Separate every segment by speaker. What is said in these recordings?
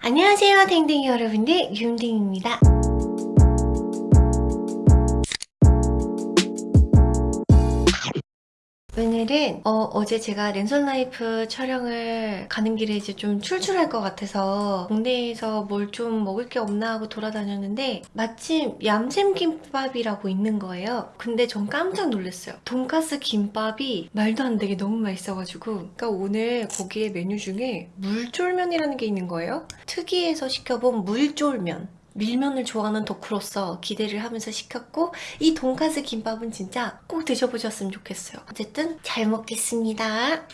Speaker 1: 안녕하세요 댕댕이 여러분들. 윤댕입니다 오늘은 어, 제 제가 랜선 라이프 촬영을 가는 길에 이제 좀 출출할 것 같아서 동네에서 뭘 좀 먹을 게 없나 하고 돌아다녔는데 마침 얌샘 김밥이라고 있는 거예요. 근데 전 깜짝 놀랐어요. 돈가스 김밥이 말도 안 되게 너무 맛있어가지고 그러니까 오늘 거기에 메뉴 중에 물쫄면이라는 게 있는 거예요. 특이해서 시켜본 물쫄면 밀면을 좋아하는 덕후로서 기대를 하면서 시켰고 이 돈가스 김밥은 진짜 꼭 드셔보셨으면 좋겠어요. 어쨌든 잘 먹겠습니다.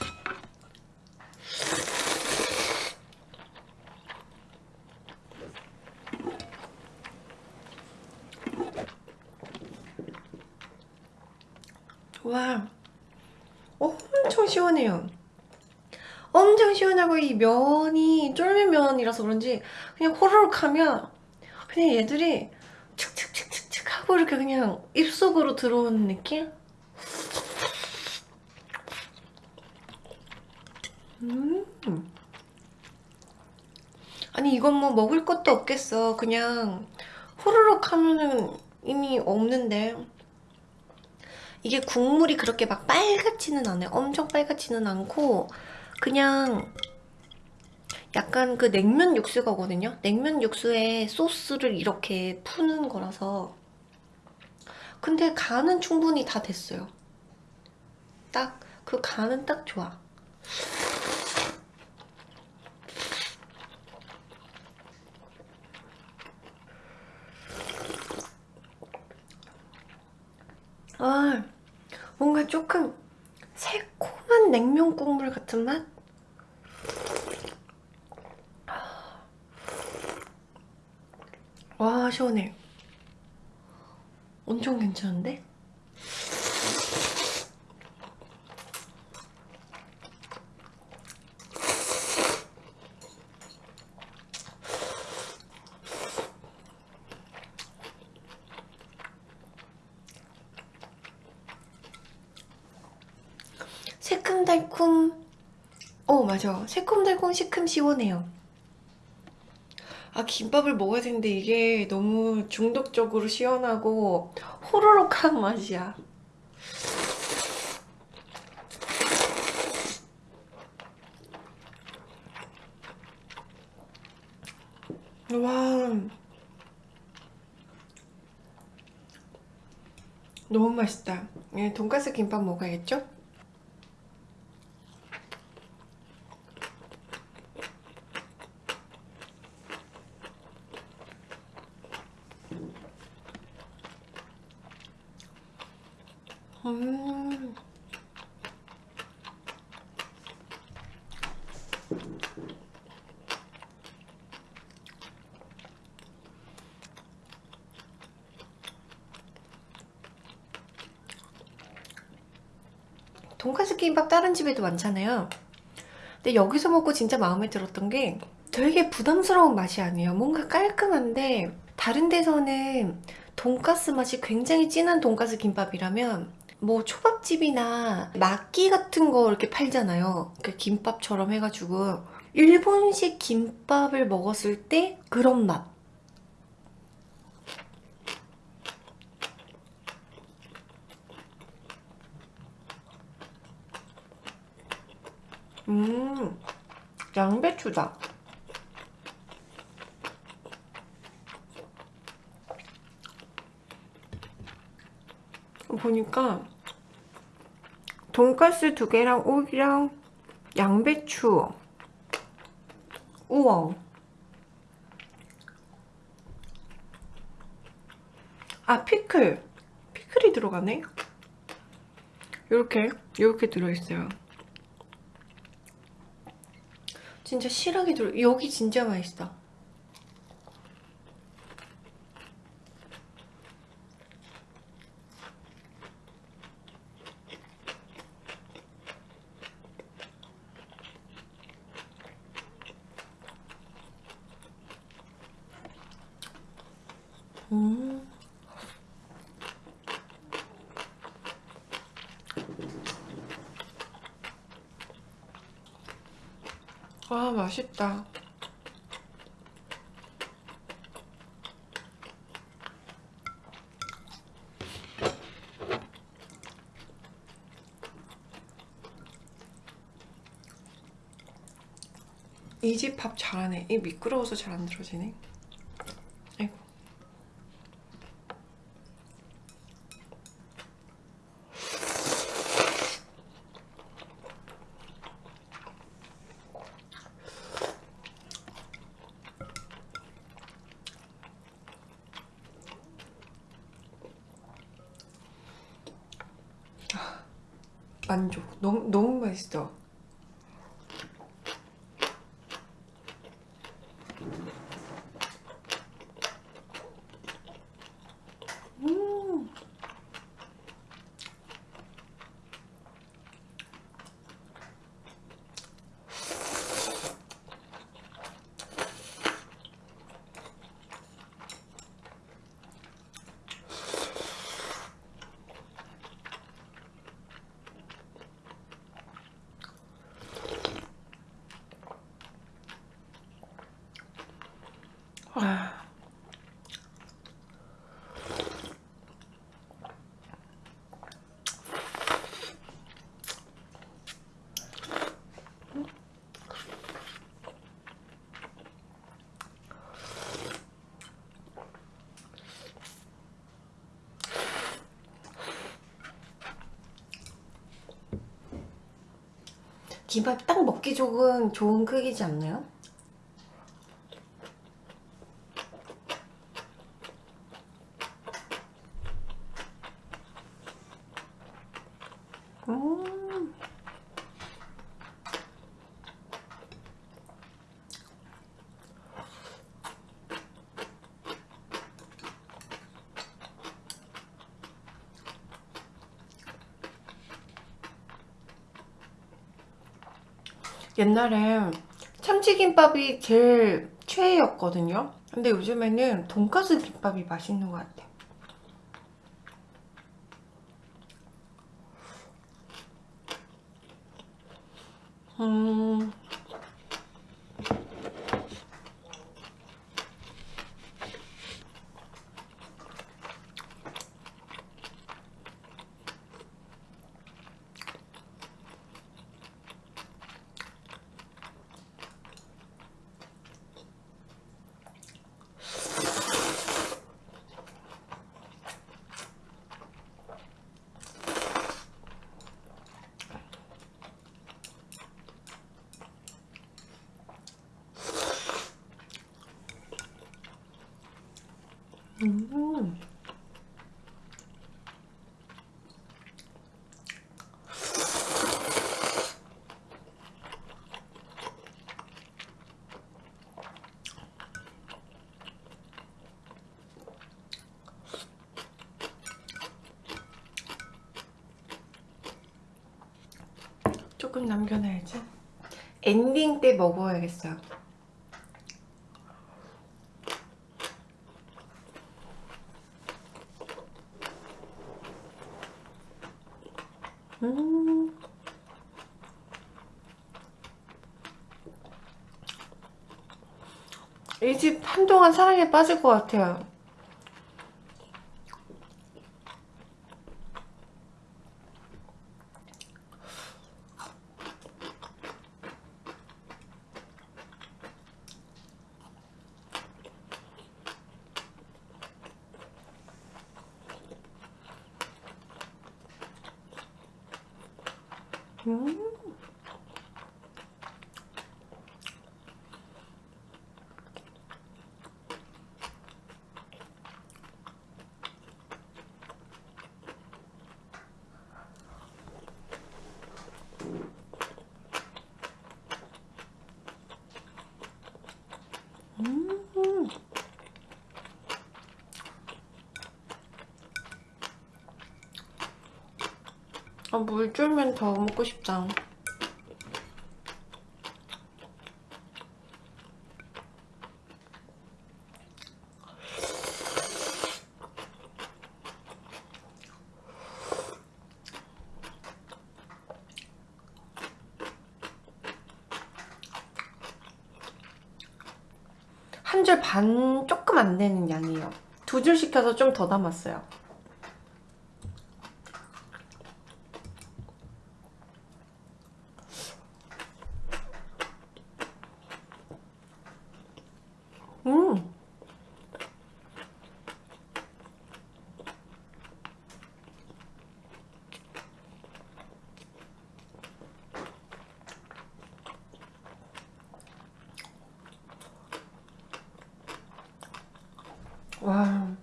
Speaker 1: 와 엄청 시원해요. 엄청 시원하고 이 면이 쫄면 면이라서 그런지 그냥 호로록 하면 그냥 얘들이 칙칙칙칙칙 하고 이렇게 그냥 입속으로 들어오는 느낌? 음. 아니 이건 뭐 먹을 것도 없겠어 그냥 호로록 하면은 이미 없는데 이게 국물이 그렇게 막 빨갛지는 않아요 엄청 빨갛지는 않고 그냥 약간 그 냉면 육수거든요. 냉면 육수에 소스를 이렇게 푸는 거라서. 근데 간은 충분히 다 됐어요. 딱 그 간은 딱 좋아. 아 뭔가 조금 새콤한 냉면 국물 같은 맛? 와 시원해. 엄청 괜찮은데? 새콤달콤. 어 맞아. 새콤달콤 시큼 시원해요 아 김밥을 먹어야 되는데 이게 너무 중독적으로 시원하고 호로록한 맛이야. 와. 너무 맛있다. 예, 돈가스 김밥 먹어야겠죠? 음. 돈까스 김밥 다른 집에도 많잖아요 근데 여기서 먹고 진짜 마음에 들었던 게 되게 부담스러운 맛이 아니에요 뭔가 깔끔한데 다른 데서는 돈가스 맛이 굉장히 진한 돈가스 김밥이라면 뭐 초밥집이나 막기 같은 거 이렇게 팔잖아요 그 김밥처럼 해가지고 일본식 김밥을 먹었을 때 그런 맛 음, 양배추다. 보니까 돈가스 두 개랑 오이랑 양배추 우엉. 아 피클. 피클이 들어가네? 이렇게 이렇게 들어있어요. 진짜 실하게 들어 여기 진짜 맛있어 아 맛있다.
Speaker 2: 이 집 밥 잘하네. 이 미끄러워서 잘 안 들어지네. 만족. 너무 너무 맛있어. 음. 아.
Speaker 1: 김밥 딱 먹기 좋은 좋은 크기지 않나요? 음. 옛날에 참치김밥이 제일 최애였거든요. 근데 요즘에는 돈가스 김밥이 맛있는 것 같아. 음. 음. 조금 남겨놔야지. 엔딩 때 먹어야겠어요. 음. 이 집 한동안 사랑에 빠질 것 같아요. 음. 음. 아, 물 줄면 더 먹고 싶다. 한 줄 반 조금 안 되는 양이에요. 두 줄 시켜서 좀 더 담았어요. 음. 와.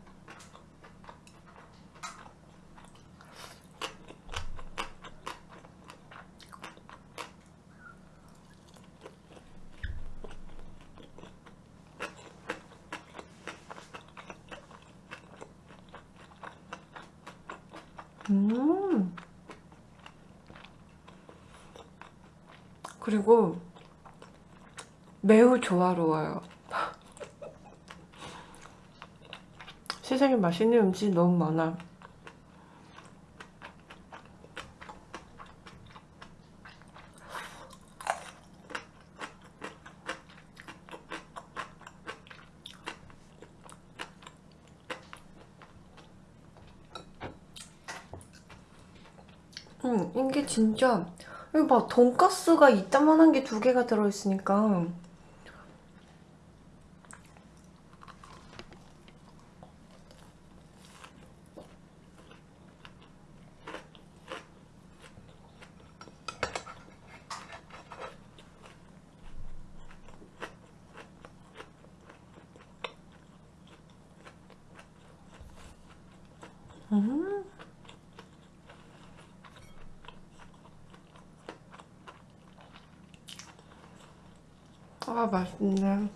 Speaker 1: 음. 그리고 매우 조화로워요. 세상에 맛있는 음식 너무 많아. 음, 이게 진짜 이거 봐 돈가스가 이따만한 게 두 개가 들어있으니까 음. 아 맛있네.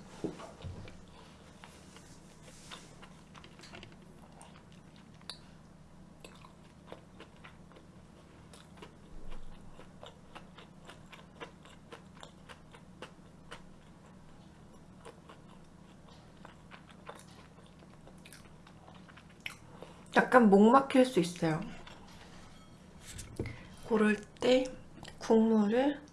Speaker 1: 약간 목 막힐 수 있어요. 고를 때 국물을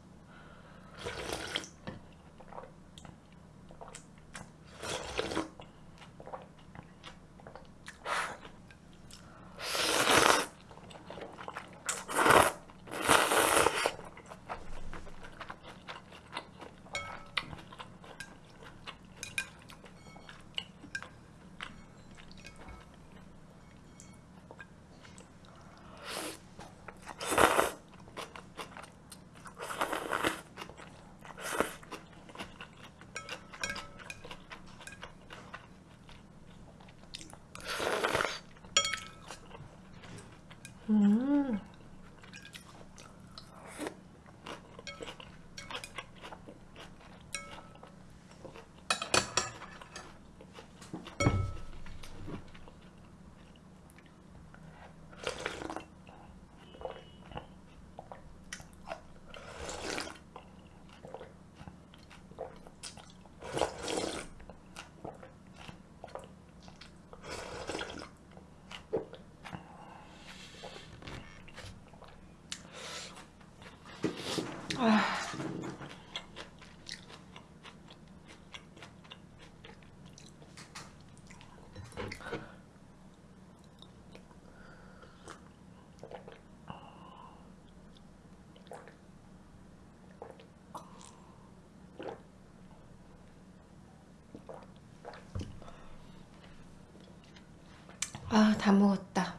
Speaker 1: 아, 다 먹었다.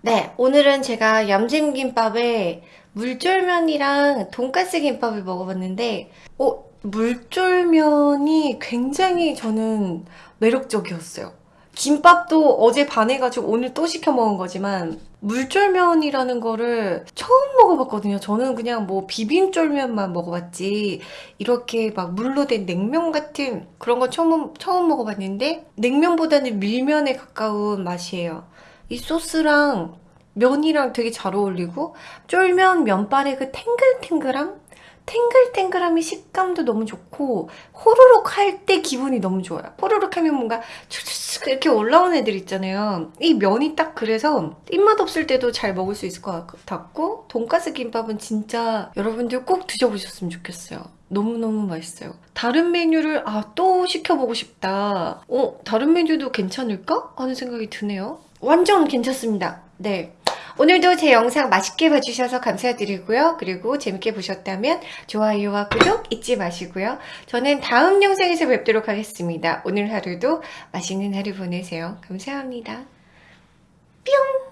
Speaker 1: 네, 오늘은 제가 얌잼김밥에 물쫄면이랑 돈가스 김밥을 먹어봤는데, 어, 물쫄면이 굉장히 저는 매력적이었어요. 김밥도 어제 반해가지고 오늘 또 시켜 먹은 거지만, 물쫄면이라는 거를 처음 먹어봤거든요. 저는 그냥 뭐 비빔쫄면만 먹어봤지, 이렇게 막 물로 된 냉면 같은 그런 거 처음, 처음 먹어봤는데, 냉면보다는 밀면에 가까운 맛이에요. 이 소스랑 면이랑 되게 잘 어울리고 쫄면 면발의 그 탱글탱글함? 탱글탱글함의 식감도 너무 좋고 호로록 할 때 기분이 너무 좋아요. 호로록 하면 뭔가 촤촤촤 이렇게 올라오는 애들 있잖아요. 이 면이 딱 그래서 입맛 없을 때도 잘 먹을 수 있을 것 같고 돈가스 김밥은 진짜 여러분들 꼭 드셔보셨으면 좋겠어요. 너무너무 맛있어요. 다른 메뉴를 아 또 시켜보고 싶다. 어 다른 메뉴도 괜찮을까? 하는 생각이 드네요. 완전 괜찮습니다. 네. 오늘도 제 영상 맛있게 봐주셔서 감사드리고요. 그리고 재밌게 보셨다면 좋아요와 구독 잊지 마시고요. 저는 다음 영상에서 뵙도록 하겠습니다. 오늘 하루도 맛있는 하루 보내세요. 감사합니다. 뿅!